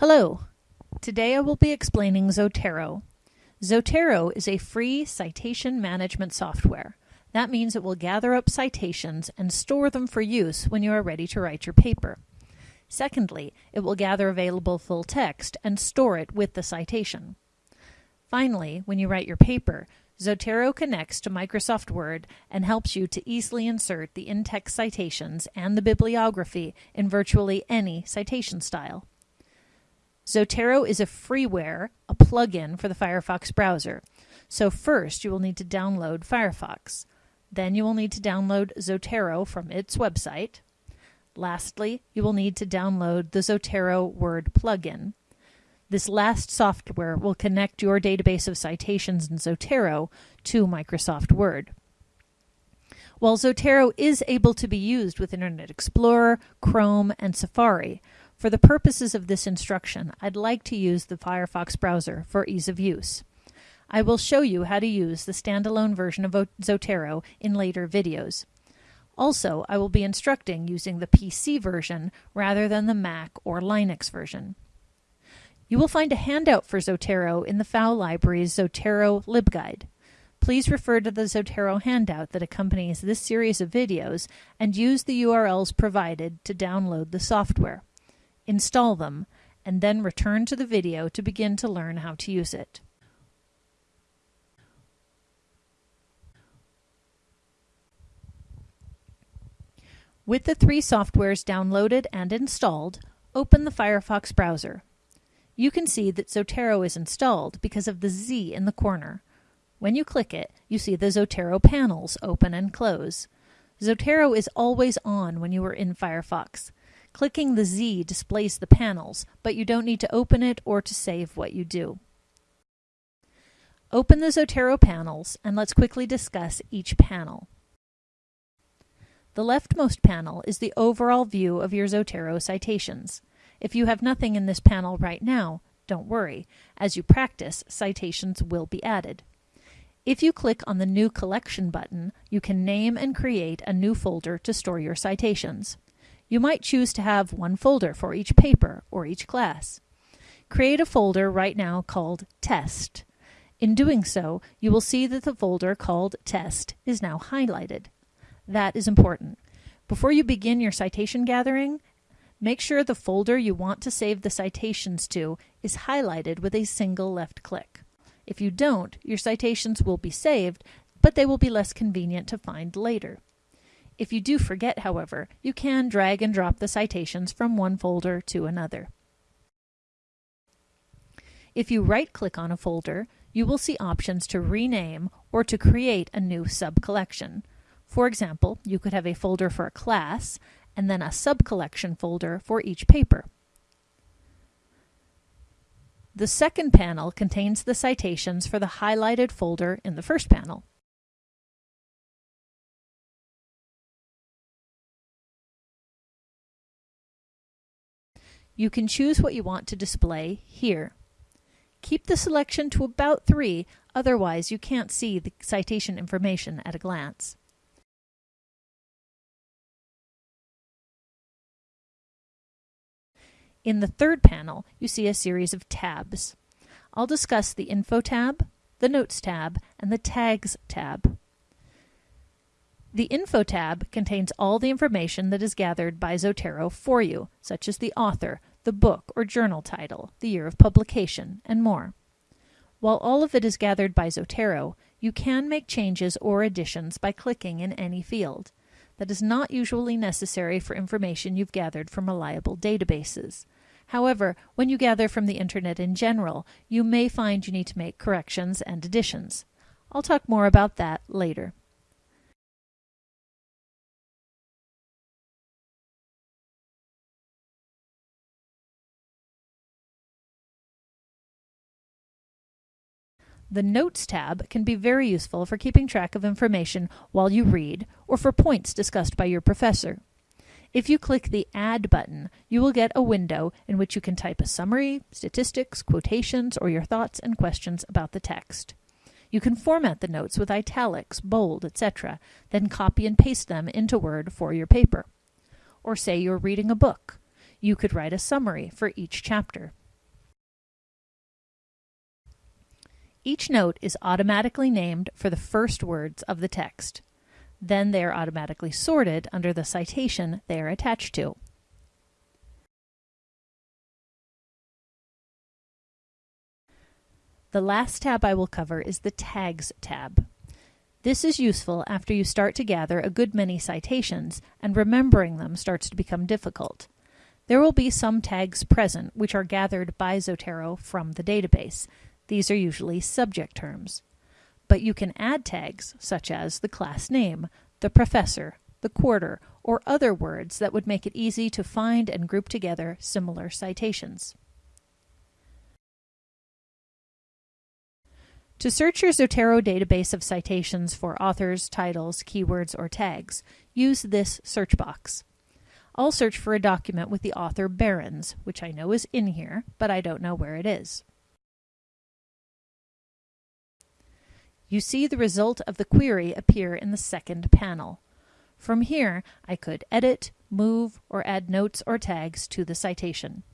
Hello. Today I will be explaining Zotero. Zotero is a free citation management software. That means it will gather up citations and store them for use when you are ready to write your paper. Secondly, it will gather available full text and store it with the citation. Finally, when you write your paper, Zotero connects to Microsoft Word and helps you to easily insert the in-text citations and the bibliography in virtually any citation style. Zotero is a freeware, a plugin for the Firefox browser. So first you will need to download Firefox. Then you will need to download Zotero from its website. Lastly, you will need to download the Zotero Word plugin. This last software will connect your database of citations in Zotero to Microsoft Word. While Zotero is able to be used with Internet Explorer, Chrome, and Safari, for the purposes of this instruction, I'd like to use the Firefox browser for ease of use. I will show you how to use the standalone version of Zotero in later videos. Also, I will be instructing using the PC version rather than the Mac or Linux version. You will find a handout for Zotero in the FAO Library's Zotero LibGuide. Please refer to the Zotero handout that accompanies this series of videos and use the URLs provided to download the software install them, and then return to the video to begin to learn how to use it. With the three softwares downloaded and installed, open the Firefox browser. You can see that Zotero is installed because of the Z in the corner. When you click it, you see the Zotero panels open and close. Zotero is always on when you are in Firefox. Clicking the Z displays the panels, but you don't need to open it or to save what you do. Open the Zotero panels and let's quickly discuss each panel. The leftmost panel is the overall view of your Zotero citations. If you have nothing in this panel right now, don't worry. As you practice, citations will be added. If you click on the New Collection button, you can name and create a new folder to store your citations. You might choose to have one folder for each paper or each class. Create a folder right now called Test. In doing so, you will see that the folder called Test is now highlighted. That is important. Before you begin your citation gathering, make sure the folder you want to save the citations to is highlighted with a single left click. If you don't, your citations will be saved, but they will be less convenient to find later. If you do forget, however, you can drag and drop the citations from one folder to another. If you right-click on a folder, you will see options to rename or to create a new sub-collection. For example, you could have a folder for a class and then a sub-collection folder for each paper. The second panel contains the citations for the highlighted folder in the first panel. You can choose what you want to display here. Keep the selection to about 3, otherwise you can't see the citation information at a glance. In the third panel, you see a series of tabs. I'll discuss the Info tab, the Notes tab, and the Tags tab. The Info tab contains all the information that is gathered by Zotero for you, such as the author, the book or journal title, the year of publication, and more. While all of it is gathered by Zotero, you can make changes or additions by clicking in any field. That is not usually necessary for information you've gathered from reliable databases. However, when you gather from the internet in general, you may find you need to make corrections and additions. I'll talk more about that later. The Notes tab can be very useful for keeping track of information while you read or for points discussed by your professor. If you click the Add button, you will get a window in which you can type a summary, statistics, quotations, or your thoughts and questions about the text. You can format the notes with italics, bold, etc., then copy and paste them into Word for your paper. Or say you're reading a book. You could write a summary for each chapter. Each note is automatically named for the first words of the text. Then they are automatically sorted under the citation they are attached to. The last tab I will cover is the Tags tab. This is useful after you start to gather a good many citations and remembering them starts to become difficult. There will be some tags present which are gathered by Zotero from the database. These are usually subject terms. But you can add tags such as the class name, the professor, the quarter, or other words that would make it easy to find and group together similar citations. To search your Zotero database of citations for authors, titles, keywords, or tags, use this search box. I'll search for a document with the author Barons, which I know is in here, but I don't know where it is. You see the result of the query appear in the second panel. From here, I could edit, move, or add notes or tags to the citation.